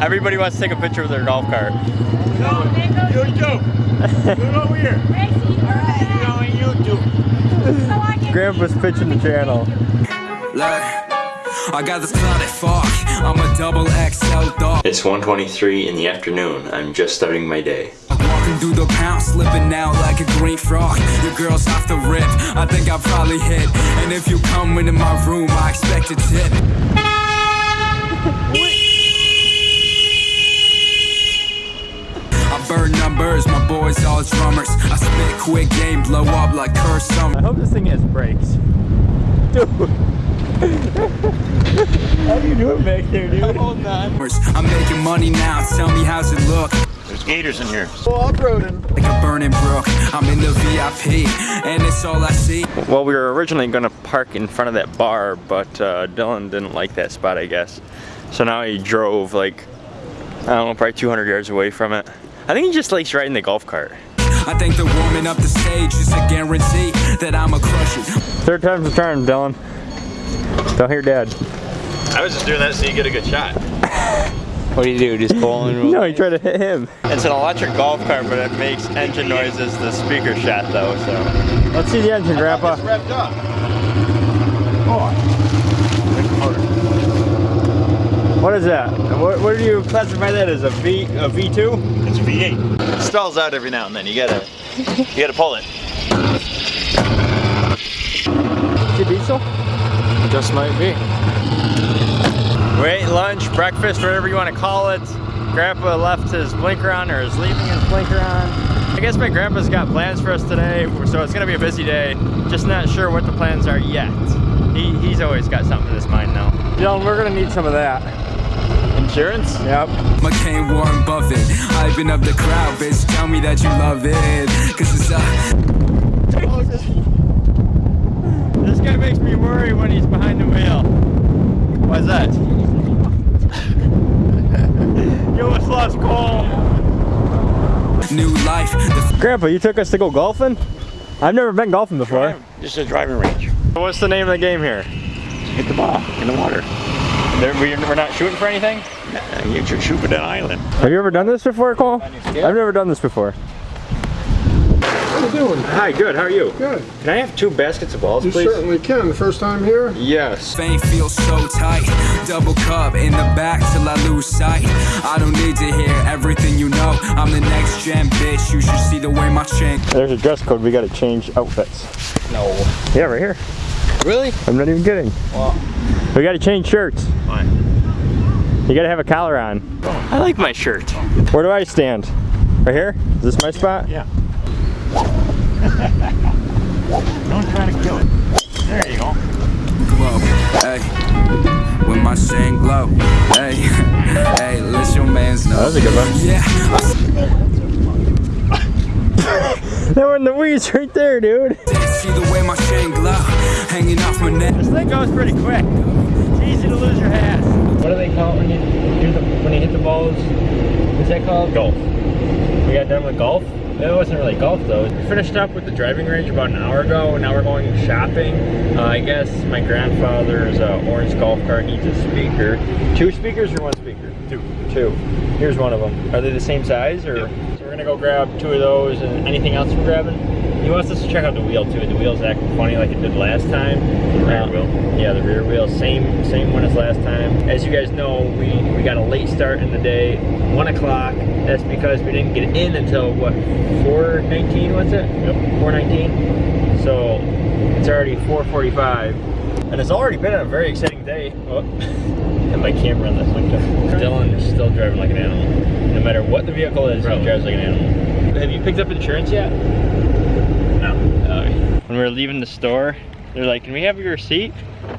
Everybody wants to take a picture with their golf cart. You too. Get over here. You know, and you too. Grandpa's pitching the channel. Look, I got this clouded fog. I'm a double XL dog. It's 1.23 in the afternoon. I'm just starting my day. Walking through the pound, slipping out like a green frog. Your girl's off the rip. I think I probably hit. And if you come into my room, I expect a tip. I burn numbers, my boys all drummers. I spit quick game, blow up like Curse Summer. I hope this thing has brakes. Dude. How do you do it back there, dude? Hold on. I'm making money now, tell me how's it look? There's gators in here. Like a burning brook, I'm in the VIP, and it's all I see. Well, we were originally going to park in front of that bar, but uh, Dylan didn't like that spot, I guess. So now he drove like, I don't know, probably 200 yards away from it. I think he just likes riding the golf cart. I think the warming up the stage is a guarantee that I'ma crush it. Third time's the charm, Dylan. Don't hear dad. I was just doing that so you get a good shot. What do you do? Just pull and No, he tried to hit him. It's an electric golf cart, but it makes engine noises, the speaker shot though, so. Let's see the engine, Grandpa. revved up. What is that? What, what do you classify that as? A V, a V2? It's a V8. It stalls out every now and then. You gotta, you gotta pull it. Is it diesel? just might be. We ate lunch, breakfast, whatever you want to call it. Grandpa left his blinker on or is leaving his blinker on. I guess my grandpa's got plans for us today, so it's gonna be a busy day. Just not sure what the plans are yet. He, he's always got something in his mind now. Dylan, we're gonna need some of that. Insurance? Yep. McCain, Warren Buffett, hyping up the crowd, bitch. Tell me that you love it, cause it's uh. This guy makes me worry when he's behind the wheel. Why's that? you almost lost Cole. New life, Grandpa, you took us to go golfing? I've never been golfing before. Just a driving range. What's the name of the game here? Hit the ball in the water. There, we- we're not shooting for anything? Uh, You should shoot for that island. Have you ever done this before, Cole? I've never done this before. How you doing? Hi, good. How are you? Good. Can I have two baskets of balls, You please? certainly can. The first time here? Yes. fame feels so tight. Double cup in the back till I lose sight. I don't need to hear everything you know. I'm the next gen bitch. You should see the way my chain. There's a dress code. We got to change outfits. No. Yeah, right here. Really? I'm not even kidding. Well. We got to change shirts. Why? You got to have a collar on. I like my shirt. Where do I stand? Right here? Is this my spot? Yeah. Don't try to kill it. There you go. glow. Hey, when my chain glow. Hey, hey, let your mans know. That was a good one. Yeah, I They were in the weeds right there, dude. see the way my chain glow, hanging off my neck. This thing goes pretty quick. It's easy to lose your hat. What do they call it when you do the when you hit the balls? What's that called? Golf. We got done with golf. It wasn't really golf though. We finished up with the driving range about an hour ago. and Now we're going shopping. Uh, I guess my grandfather's uh, orange golf cart needs a speaker. Two speakers or one speaker? Two. Two. Here's one of them. Are they the same size or? So we're gonna go grab two of those and anything else we're grabbing. He wants us to check out the wheel too. The wheel's acting funny like it did last time. The rear um, wheel? Yeah, the rear wheel. Same same one as last time. As you guys know, we, we got a late start in the day. One o'clock. That's because we didn't get in until what, 419 was it? Yep. 419. So it's already 445. And it's already been a very exciting day. Oh, and my camera on this up. Dylan is still driving like an animal. No matter what the vehicle is, he drives like an animal. Have you picked up insurance yet? No. when we were leaving the store, they're like, "Can we have your receipt?"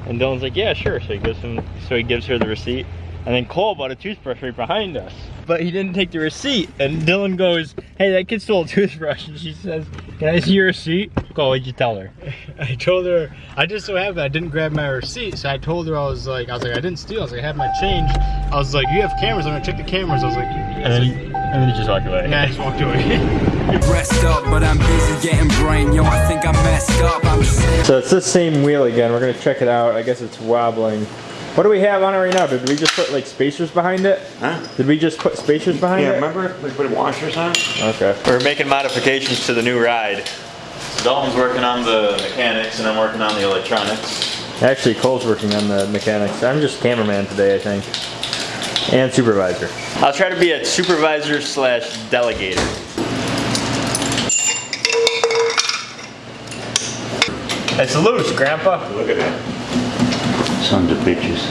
And Dylan's like, "Yeah, sure." So he gives him, so he gives her the receipt. And then Cole bought a toothbrush right behind us. But he didn't take the receipt. And Dylan goes, hey, that kid stole a toothbrush. And she says, can I see your receipt? Cole, what'd you tell her? I told her I just so happened I didn't grab my receipt, so I told her I was like I was like I didn't steal. I was like I have my change. I was like you have cameras. I'm gonna check the cameras. I was like And then, he, and then he just walked away. yeah. I just walked away. Rest up, but I'm busy getting So it's the same wheel again. We're gonna check it out. I guess it's wobbling. What do we have on it right now? Did we just put like spacers behind it? Huh? Did we just put spacers behind Yeah, it? remember we put washers on? Okay. We're making modifications to the new ride. Dalton's working on the mechanics and I'm working on the electronics. Actually, Cole's working on the mechanics. I'm just cameraman today, I think. And supervisor. I'll try to be a supervisor slash delegator. It's loose, Grandpa. Look at that. Sons of bitches.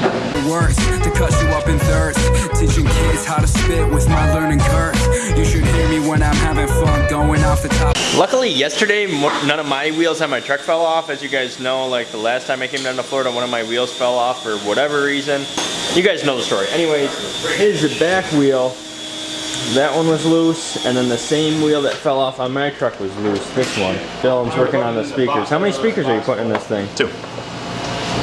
words to cut you up in thirds. Teaching kids how to spit with my learning curve. You should hear me when I'm having fun going off the top. Luckily, yesterday, none of my wheels on my truck fell off. As you guys know, like the last time I came down to Florida, one of my wheels fell off for whatever reason. You guys know the story. Anyways, here's the back wheel. That one was loose, and then the same wheel that fell off on my truck was loose. This one. Dylan's working on the speakers. How many speakers are you putting in this thing? Two.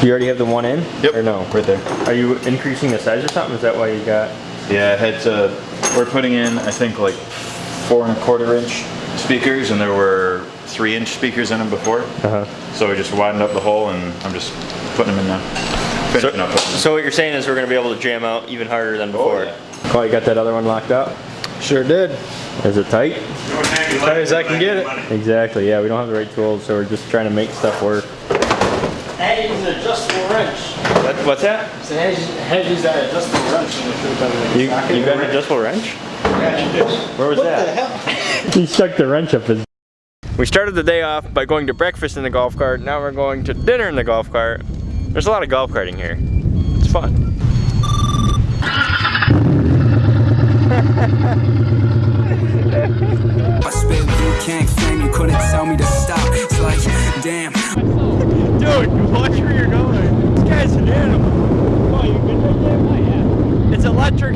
Do you already have the one in? Yep. Or no? Right there. Are you increasing the size or something? Is that why you got? Yeah, I had to, we're putting in, I think like four and a quarter inch speakers and there were three inch speakers in them before. Uh-huh. So we just widened up the hole and I'm just putting them in now. So, Finishing up. putting them. so what you're saying is we're gonna be able to jam out even harder than before. yeah. Cole, you got that other one locked up? Sure did. Is it tight? Tight as I can get it. Exactly, yeah, we don't have the right tools, so we're just trying to make stuff work. Hey, use an adjustable wrench. What, what's that? So had had used that adjustable wrench and it should have been like a You, you got an adjustable wrench? Yeah. Where was What that? the hell? He stuck the wrench up his. We started the day off by going to breakfast in the golf cart. Now we're going to dinner in the golf cart. There's a lot of golf carting here. It's fun.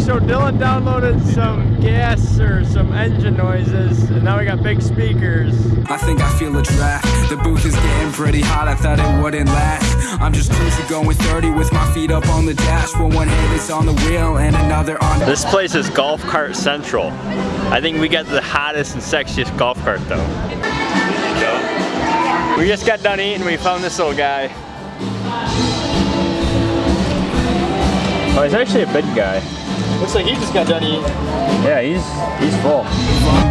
So Dylan downloaded some gas or some engine noises, and now we got big speakers. I think I feel a draft. The booth is getting pretty hot, I thought it wouldn't last. I'm just cruising going 30 with my feet up on the dash. With one hand is on the wheel and another on the This place is Golf Cart Central. I think we got the hottest and sexiest golf cart though. We just got done eating, we found this little guy. Oh, he's actually a big guy. Looks like he just got done eating. Yeah, he's he's full.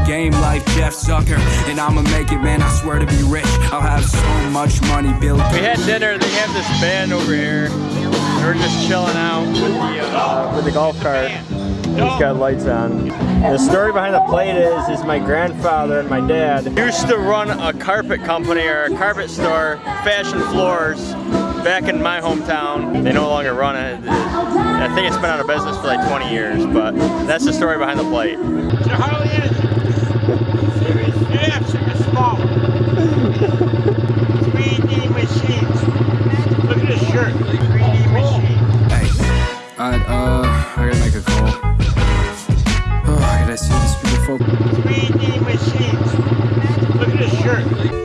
Game like Jeff Zucker. And I'ma make it, man, I swear to be rich. I'll have so much money, Bill. We had dinner, they have this band over here. and We're just chilling out with the, uh, with the golf cart. It's got lights on. The story behind the plate is, is my grandfather and my dad used to run a carpet company or a carpet store, Fashion Floors, back in my hometown. They no longer run it. I think it's been out of business for like 20 years, but that's the story behind the plate. It's a Harley-Davidson. Yeah, super small. 3D machines. Look at this shirt. 3D machine. Hey, I, uh, I gotta make a call. Oh, I gotta see the speakerphone. 3D machines. Look at this shirt.